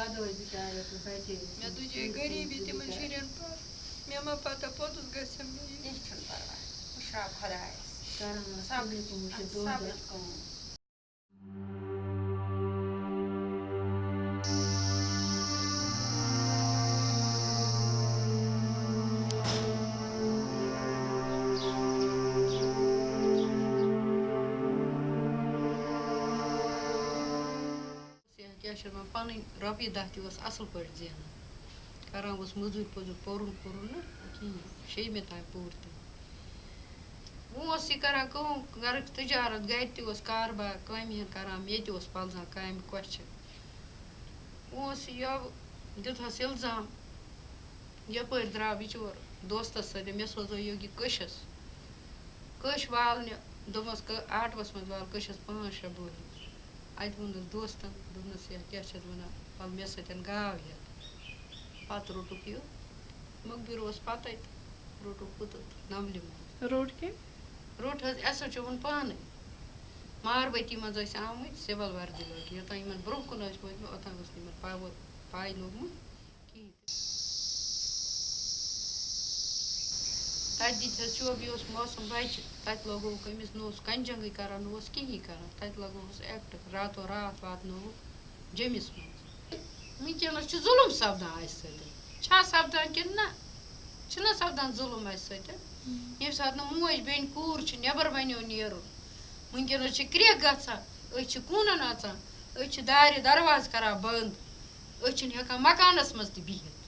гадова дитая, гори, бити манчирен пар. Мяма пата подус гасем. Дичтен парва. Шраб хадайс. Сарам сабликум шедода. کیٛاہ چھِ وَنان پَنٕنۍ رۄپیہِ دَہ تہِ اوس اَصٕل پٲٹھۍ زینان کران اوس موٚزوٗرۍ پوٚزوٗرۍ پوٚرُن پوٚرُن نہٕ کِہیٖنۍ شیٚیمہِ تام پوٚر تہِ وۄنۍ اوس یہِ کران کٲم گَرٕچ تِجارت گرِ تہِ اوس کاربار کامہِ ہن کران مےٚ تہِ اوس پَلزان کامہِ کۄچھِ وۄنۍ اوس یہِ یَوٕ دیُتہَس اِلزام یَپٲرۍ درٛاو بِچور دوستَس سۭتۍ مےٚ سوزو یوٚگہِ کٔشَس کٔش والنہِ دوٚپمَس آٹوَس منٛز وال کٔشَس پانٛژھ شےٚ اَتہِ ووٚنُس دوستَن دوٚپنَس یَتھ کیٛاہ چھِ اَتھ وَنان وَلہٕ مےٚ سۭتۍ گاو ہٮ۪تھ پَتہٕ روٚٹُکھ یہِ مُخبِر اوس پَتَے تہٕ روٚٹُکھ پُتُت نملہِ منٛز روڈ کیٚنٛہہ روٚٹ حظ اٮ۪س ایچ اووُن پانَے ماربٔتی منٛز ٲسۍ آمٕتۍ سِوَل وردی لٲگِتھ یوٚتام یِمَن برٛونٛہہ کُن ٲسۍ وٲتمٕتۍ اوٚتام اوس نہٕ یِمَن پاوٕ پاے لوٚگمُت کِہیٖنۍ تہِ تَتہِ دِتۍ حظ چوب یہِ اوس موسم بَچہِ تَتہِ لگووُکھ أمِس نہٕ اوس کنجنٛگٕے کران نہٕ اوس کِہیٖنۍ کران تَتہِ لگووُس اٮ۪کٹ راتو راتھ واتنووُکھ جیٚمِس منٛز وٕنکٮ۪نَس چھُ ظُلُم سپدان اَسہِ سۭتۍ چھا سپدان کِنہٕ نہ چھُنہ سپدان ظُلُم اَسہِ سۭتۍ ییٚمہِ ساتہٕ نہٕ موج بیٚنہِ کوٗر چھِ نٮ۪بر بنیو نیرُن وٕنکٮ۪نَس چھِ کرٛٮ۪کھ گژھان أسۍ چھِ کوٗنَن اَژان أسۍ چھِ دارِ دروازٕ کران بنٛد أسۍ چھِنہٕ ہٮ۪کان مکانَس منٛز تہِ بِہِتھ